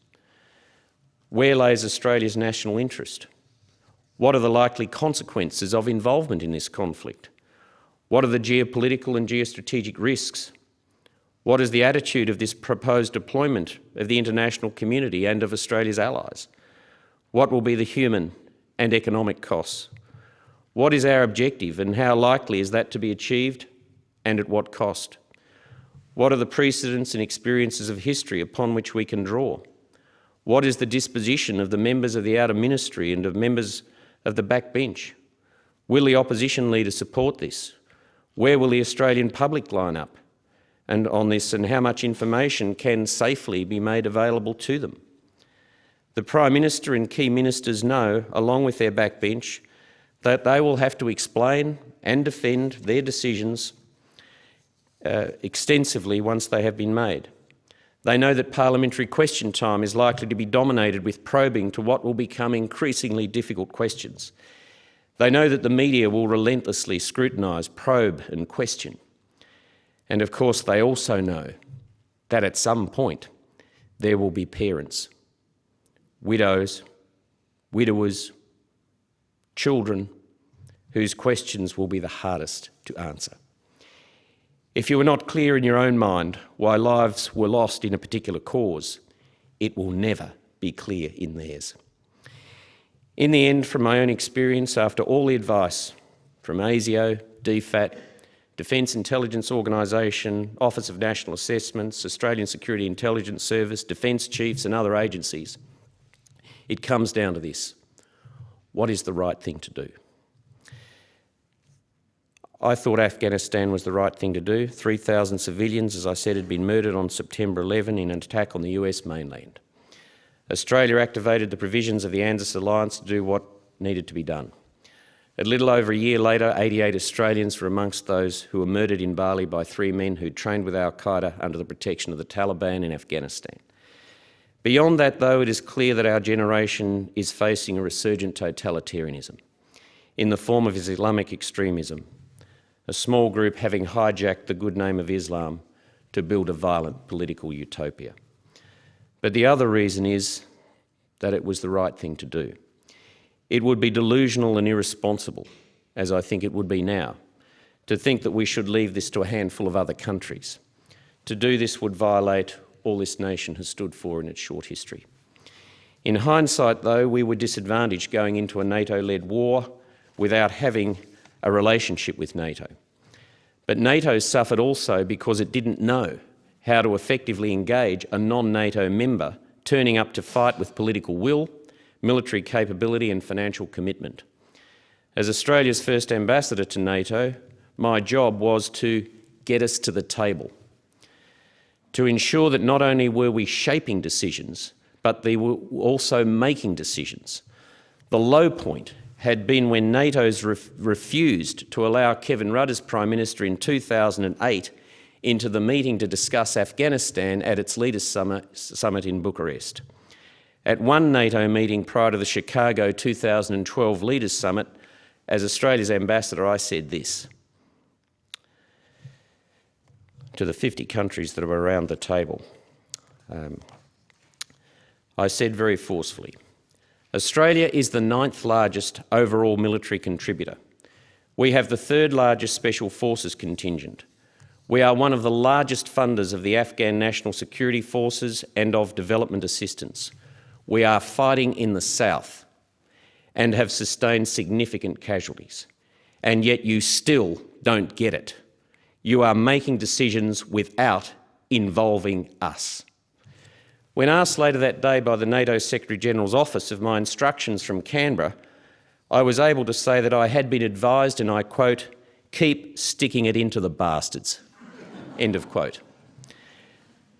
Where lays Australia's national interest? What are the likely consequences of involvement in this conflict? What are the geopolitical and geostrategic risks? What is the attitude of this proposed deployment of the international community and of Australia's allies? What will be the human and economic costs? What is our objective and how likely is that to be achieved and at what cost? What are the precedents and experiences of history upon which we can draw? What is the disposition of the members of the outer ministry and of members of the backbench? Will the opposition leader support this? Where will the Australian public line up and on this and how much information can safely be made available to them? The Prime Minister and key ministers know, along with their backbench, that they will have to explain and defend their decisions uh, extensively once they have been made. They know that parliamentary question time is likely to be dominated with probing to what will become increasingly difficult questions. They know that the media will relentlessly scrutinise, probe and question. And of course they also know that at some point there will be parents, widows, widowers, children whose questions will be the hardest to answer. If you are not clear in your own mind why lives were lost in a particular cause, it will never be clear in theirs. In the end, from my own experience, after all the advice from ASIO, DFAT, Defence Intelligence Organisation, Office of National Assessments, Australian Security Intelligence Service, Defence Chiefs and other agencies, it comes down to this. What is the right thing to do? I thought Afghanistan was the right thing to do. 3,000 civilians, as I said, had been murdered on September 11 in an attack on the US mainland. Australia activated the provisions of the ANZUS alliance to do what needed to be done. A little over a year later, 88 Australians were amongst those who were murdered in Bali by three men who trained with al-Qaeda under the protection of the Taliban in Afghanistan. Beyond that, though, it is clear that our generation is facing a resurgent totalitarianism in the form of Islamic extremism, a small group having hijacked the good name of Islam to build a violent political utopia. But the other reason is that it was the right thing to do. It would be delusional and irresponsible, as I think it would be now, to think that we should leave this to a handful of other countries. To do this would violate all this nation has stood for in its short history. In hindsight, though, we were disadvantaged going into a NATO-led war without having a relationship with NATO. But NATO suffered also because it didn't know how to effectively engage a non-NATO member turning up to fight with political will, military capability and financial commitment. As Australia's first ambassador to NATO, my job was to get us to the table, to ensure that not only were we shaping decisions, but they were also making decisions. The low point had been when NATO's ref refused to allow Kevin Rudd as Prime Minister in 2008 into the meeting to discuss Afghanistan at its Leaders summit in Bucharest. At one NATO meeting prior to the Chicago 2012 Leaders Summit, as Australia's ambassador, I said this to the 50 countries that were around the table. Um, I said very forcefully, Australia is the ninth largest overall military contributor. We have the third largest Special Forces contingent. We are one of the largest funders of the Afghan National Security Forces and of development assistance. We are fighting in the south and have sustained significant casualties. And yet you still don't get it. You are making decisions without involving us. When asked later that day by the NATO Secretary-General's office of my instructions from Canberra, I was able to say that I had been advised, and I quote, keep sticking it into the bastards. End of quote.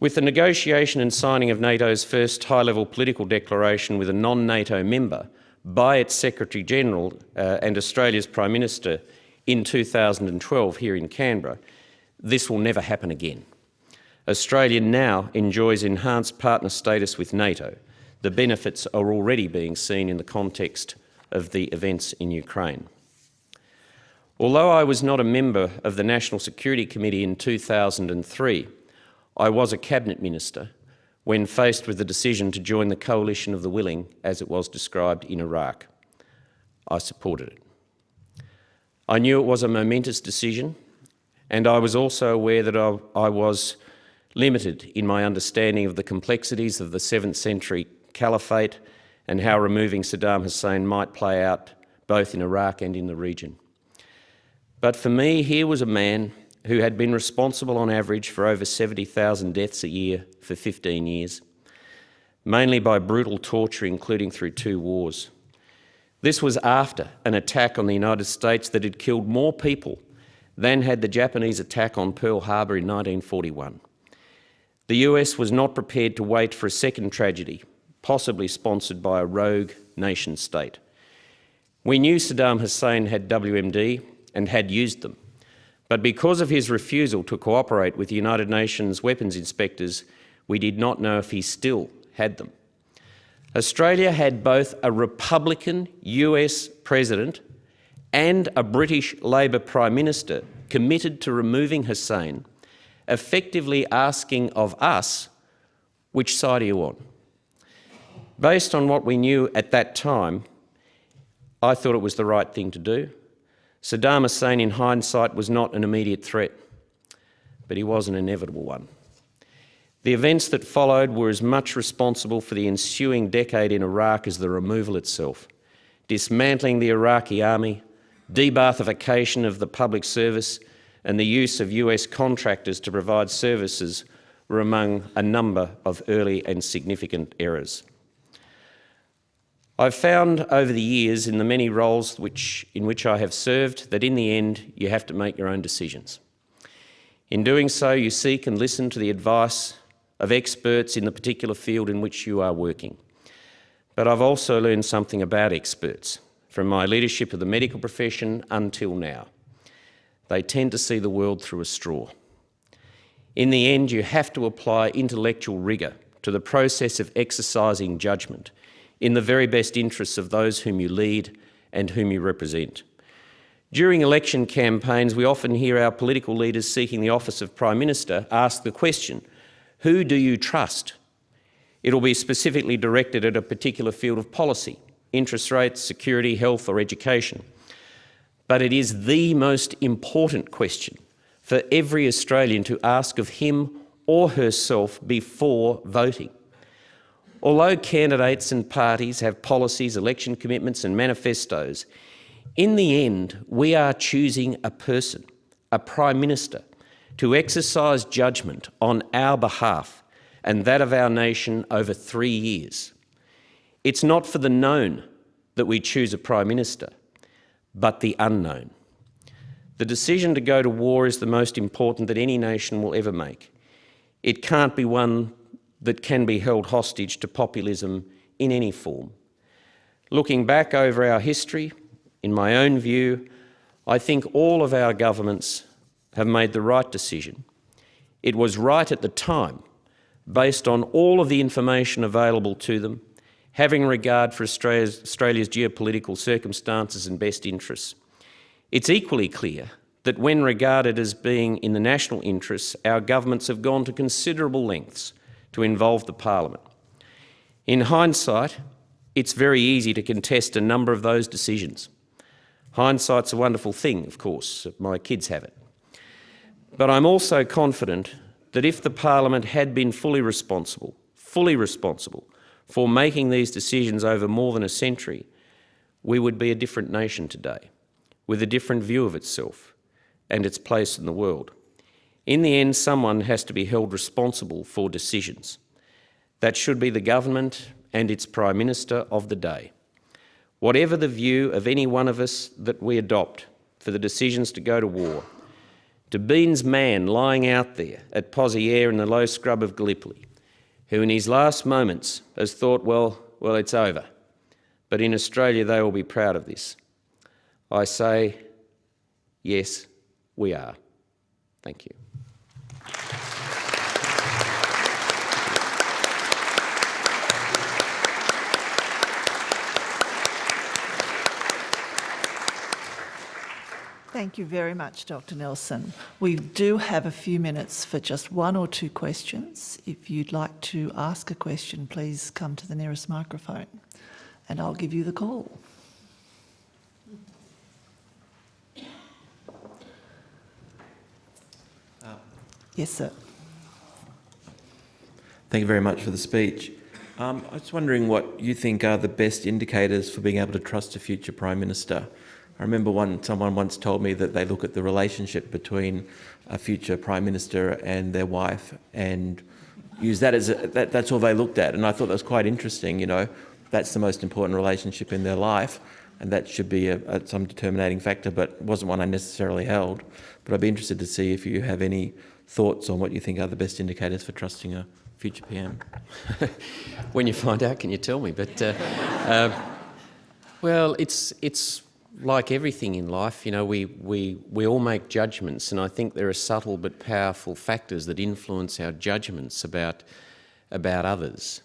With the negotiation and signing of NATO's first high-level political declaration with a non-NATO member by its Secretary-General uh, and Australia's Prime Minister in 2012 here in Canberra, this will never happen again. Australia now enjoys enhanced partner status with NATO. The benefits are already being seen in the context of the events in Ukraine. Although I was not a member of the National Security Committee in 2003, I was a Cabinet Minister when faced with the decision to join the coalition of the willing, as it was described in Iraq. I supported it. I knew it was a momentous decision, and I was also aware that I, I was limited in my understanding of the complexities of the 7th century caliphate and how removing Saddam Hussein might play out both in Iraq and in the region. But for me, here was a man who had been responsible on average for over 70,000 deaths a year for 15 years, mainly by brutal torture, including through two wars. This was after an attack on the United States that had killed more people than had the Japanese attack on Pearl Harbor in 1941. The US was not prepared to wait for a second tragedy, possibly sponsored by a rogue nation state. We knew Saddam Hussein had WMD and had used them, but because of his refusal to cooperate with the United Nations weapons inspectors, we did not know if he still had them. Australia had both a Republican US president and a British Labor Prime Minister committed to removing Hussein, effectively asking of us, which side are you on? Based on what we knew at that time, I thought it was the right thing to do. Saddam Hussein, in hindsight, was not an immediate threat, but he was an inevitable one. The events that followed were as much responsible for the ensuing decade in Iraq as the removal itself. Dismantling the Iraqi army, de-Ba'athification of the public service and the use of US contractors to provide services were among a number of early and significant errors. I've found over the years in the many roles which, in which I have served that in the end you have to make your own decisions. In doing so, you seek and listen to the advice of experts in the particular field in which you are working. But I've also learned something about experts from my leadership of the medical profession until now. They tend to see the world through a straw. In the end, you have to apply intellectual rigour to the process of exercising judgment in the very best interests of those whom you lead and whom you represent. During election campaigns, we often hear our political leaders seeking the office of Prime Minister ask the question, who do you trust? It'll be specifically directed at a particular field of policy, interest rates, security, health or education. But it is the most important question for every Australian to ask of him or herself before voting. Although candidates and parties have policies, election commitments and manifestos, in the end we are choosing a person, a Prime Minister, to exercise judgment on our behalf and that of our nation over three years. It's not for the known that we choose a Prime Minister, but the unknown. The decision to go to war is the most important that any nation will ever make. It can't be one that can be held hostage to populism in any form. Looking back over our history, in my own view, I think all of our governments have made the right decision. It was right at the time, based on all of the information available to them, having regard for Australia's, Australia's geopolitical circumstances and best interests. It's equally clear that when regarded as being in the national interests, our governments have gone to considerable lengths to involve the parliament. In hindsight, it's very easy to contest a number of those decisions. Hindsight's a wonderful thing, of course, my kids have it. But I'm also confident that if the parliament had been fully responsible, fully responsible for making these decisions over more than a century, we would be a different nation today, with a different view of itself and its place in the world. In the end, someone has to be held responsible for decisions. That should be the government and its Prime Minister of the day. Whatever the view of any one of us that we adopt for the decisions to go to war, to Bean's man lying out there at Pozieres in the low scrub of Gallipoli, who in his last moments has thought, well, well, it's over. But in Australia, they will be proud of this. I say, yes, we are. Thank you. Thank you very much, Dr Nelson. We do have a few minutes for just one or two questions. If you'd like to ask a question, please come to the nearest microphone and I'll give you the call. Yes, sir. Thank you very much for the speech. Um, I was wondering what you think are the best indicators for being able to trust a future Prime Minister. I remember one, someone once told me that they look at the relationship between a future Prime Minister and their wife and use that as a, that, that's all they looked at. And I thought that was quite interesting, you know, that's the most important relationship in their life and that should be a, a, some determinating factor, but wasn't one I necessarily held. But I'd be interested to see if you have any thoughts on what you think are the best indicators for trusting a future PM? when you find out, can you tell me? But uh, uh, well, it's it's like everything in life. You know, we we we all make judgments, and I think there are subtle but powerful factors that influence our judgments about about others.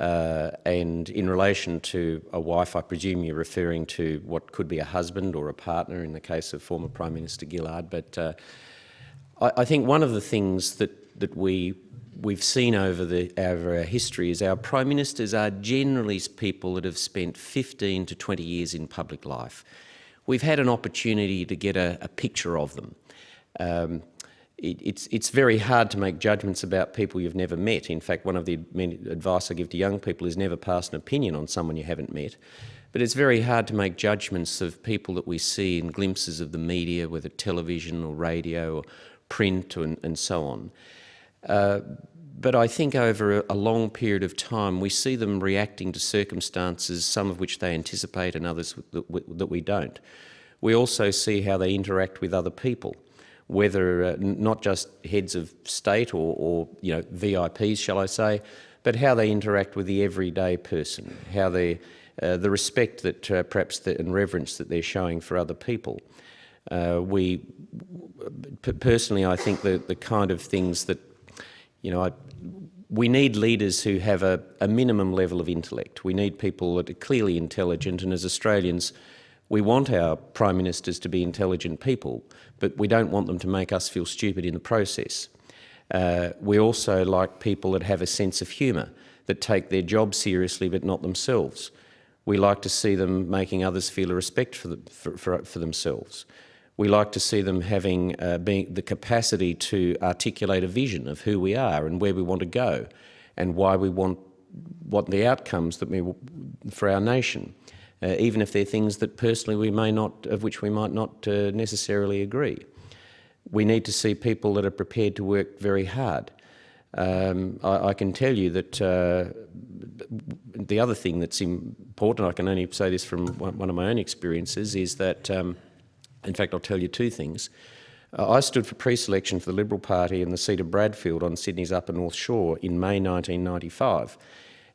Uh, and in relation to a wife, I presume you're referring to what could be a husband or a partner in the case of former Prime Minister Gillard. But uh, I, I, think one of the things that that we we've seen over, the, over our history is our prime ministers are generally people that have spent 15 to 20 years in public life. We've had an opportunity to get a, a picture of them. Um, it, it's, it's very hard to make judgments about people you've never met. In fact, one of the advice I give to young people is never pass an opinion on someone you haven't met. But it's very hard to make judgments of people that we see in glimpses of the media, whether television or radio or print and, and so on. Uh, but I think over a, long period of time, we see them reacting to circumstances, some of which they anticipate and others that we, that we don't. We also see how they interact with other people, whether uh, not just heads of state or, or, you know VIPs, shall I say, but how they interact with the everyday person, how they, uh, the respect that uh, perhaps the, and reverence that they're showing for other people. Uh, we personally, I think the the kind of things that you know, I, we need leaders who have a, a, minimum level of intellect. We need people that are clearly intelligent, and as Australians, we want our prime ministers to be intelligent people, but we don't want them to make us feel stupid in the process. Uh, we also like people that have a sense of humour, that take their job seriously but not themselves. We like to see them making others feel a respect for, for, for, for themselves we like to see them having uh, being the capacity to articulate a vision of who we are and where we want to go and why we want what the outcomes that we for our nation, uh, even if they're things that personally we may not, of which we might not uh, necessarily agree. We need to see people that are prepared to work very hard. Um, I, I, can tell you that uh, the other thing that's important, I can only say this from one of my own experiences, is that um, in fact, I'll tell you two things. Uh, I stood for pre-selection for the Liberal Party in the seat of Bradfield on Sydney's Upper North Shore in May 1995.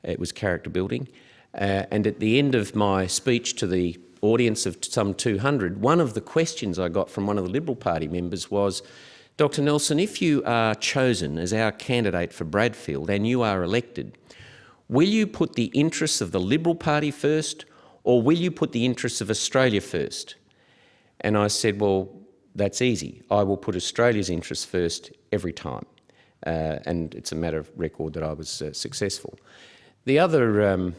It was character building. Uh, and at the end of my speech to the audience of some 200, one of the questions I got from one of the Liberal Party members was, Dr Nelson, if you are chosen as our candidate for Bradfield and you are elected, will you put the interests of the Liberal Party first or will you put the interests of Australia first? And I said, well, that's easy. I will put Australia's interests first every time. Uh, and it's a matter of record that I was uh, successful. The other, um,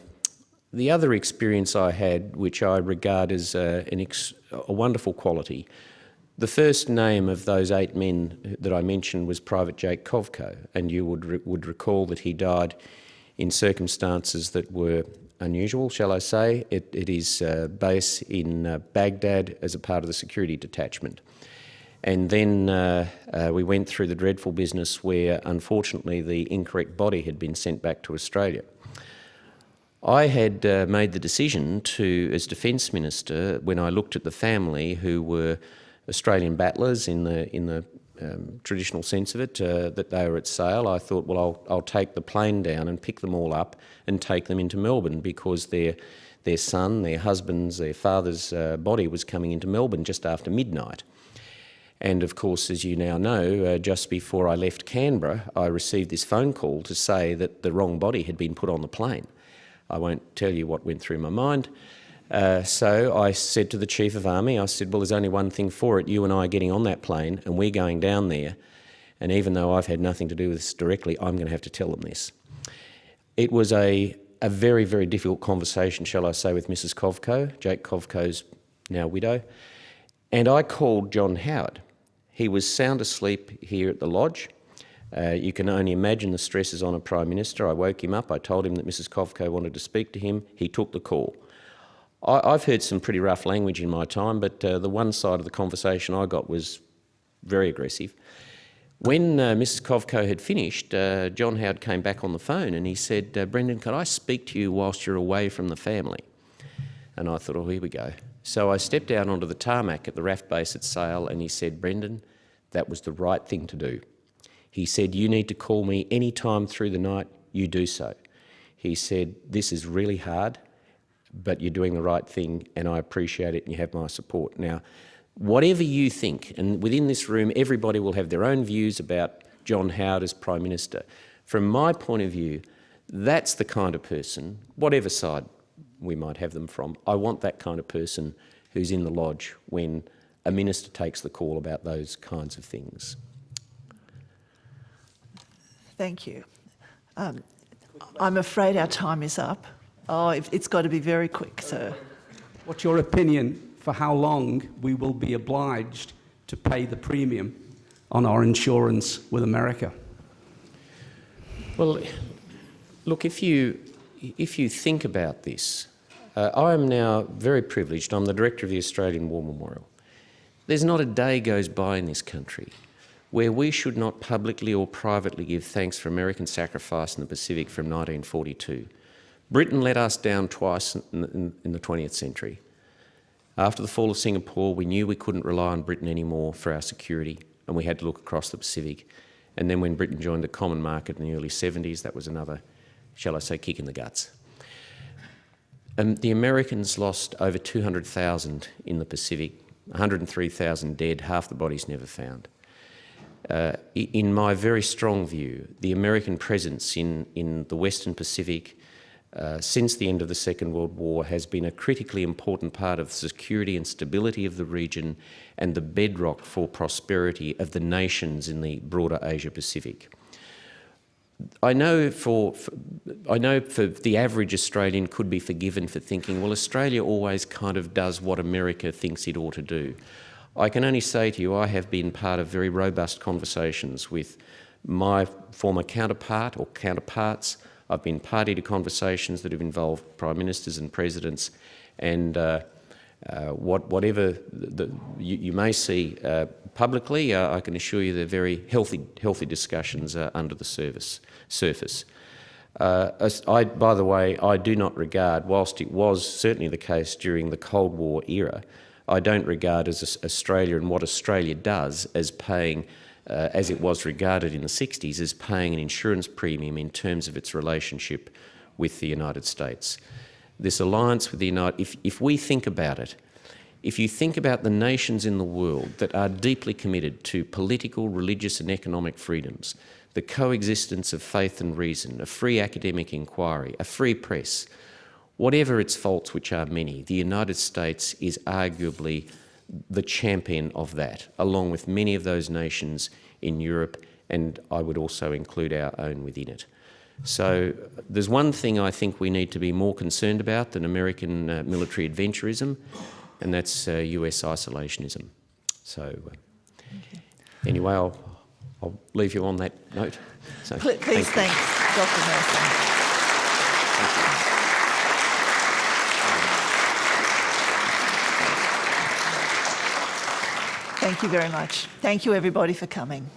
the other experience I had, which I regard as uh, a wonderful quality, the first name of those eight men that I mentioned was Private Jake Kovco, and you would, re would recall that he died in circumstances that were unusual, shall I say. It, it is uh, base in uh, Baghdad as a part of the security detachment. And then uh, uh, we went through the dreadful business where, unfortunately, the incorrect body had been sent back to Australia. I had uh, made the decision to, as Defence Minister, when I looked at the family who were Australian battlers in the, in the um, traditional sense of it, uh, that they were at Sale, I thought, well, I'll, I'll take the plane down and pick them all up and take them into Melbourne because their, their son, their husband's, their father's uh, body was coming into Melbourne just after midnight. And of course, as you now know, uh, just before I left Canberra, I received this phone call to say that the wrong body had been put on the plane. I won't tell you what went through my mind. Uh, so I said to the Chief of Army, I said, well, there's only one thing for it. You and I are getting on that plane and we're going down there. And even though I've had nothing to do with this directly, I'm going to have to tell them this. It was a, a very, very difficult conversation, shall I say, with Mrs. Kovco, Jake Kovco's now widow. And I called John Howard. He was sound asleep here at the lodge. Uh, you can only imagine the stresses on a Prime Minister. I woke him up, I told him that Mrs Kovco wanted to speak to him, he took the call. I, have heard some pretty rough language in my time, but uh, the one side of the conversation I got was very aggressive. When uh, Mrs Kovco had finished, uh, John Howard came back on the phone and he said, uh, Brendan, could I speak to you whilst you're away from the family? And I thought, oh, here we go. So I stepped out onto the tarmac at the RAAF base at Sale and he said, Brendan, that was the right thing to do. He said, you need to call me any time through the night, you do so. He said, this is really hard, but you're doing the right thing and I appreciate it and you have my support. Now, whatever you think, and within this room, everybody will have their own views about John Howard as Prime Minister. From my point of view, that's the kind of person, whatever side we might have them from, I want that kind of person who's in the lodge when a minister takes the call about those kinds of things. Thank you. Um, I'm afraid our time is up. Oh, it's got to be very quick, sir. What's your opinion for how long we will be obliged to pay the premium on our insurance with America? Well, look, if you, if you think about this, uh, I am now very privileged. I'm the director of the Australian War Memorial. There's not a day goes by in this country where we should not publicly or privately give thanks for American sacrifice in the Pacific from 1942. Britain let us down twice in, in, in the 20th century. After the fall of Singapore, we knew we couldn't rely on Britain anymore for our security, and we had to look across the Pacific. And then when Britain joined the common market in the early 70s, that was another, shall I say, kick in the guts. And the Americans lost over 200,000 in the Pacific, 103,000 dead, half the bodies never found. Uh, in my very strong view, the American presence in, in the Western Pacific uh, since the end of the Second World War has been a critically important part of the security and stability of the region and the bedrock for prosperity of the nations in the broader Asia-Pacific. I know for, for, I know for the average Australian could be forgiven for thinking, well, Australia always kind of does what America thinks it ought to do. I can only say to you, I have been part of very robust conversations with my former counterpart or counterparts, I've been party to conversations that have involved prime ministers and presidents, and uh, uh, what, whatever the, you, you, may see uh, publicly, uh, I can assure you they're very healthy, healthy discussions uh, under the service, surface. Uh, I, by the way, I do not regard, whilst it was certainly the case during the Cold War era, I don't regard as Australia and what Australia does as paying uh, as it was regarded in the 60s, as paying an insurance premium in terms of its relationship with the United States. This alliance with the United, if, if we think about it, if you think about the nations in the world that are deeply committed to political, religious and economic freedoms, the coexistence of faith and reason, a free academic inquiry, a free press, whatever its faults, which are many, the United States is arguably the champion of that, along with many of those nations in Europe, and I would also include our own within it. So there's one thing I think we need to be more concerned about than American uh, military adventurism, and that's uh, US isolationism. So uh, anyway, I'll, I'll leave you on that note. So, Please thank thanks, Dr Nelson. Thank you very much. Thank you everybody for coming.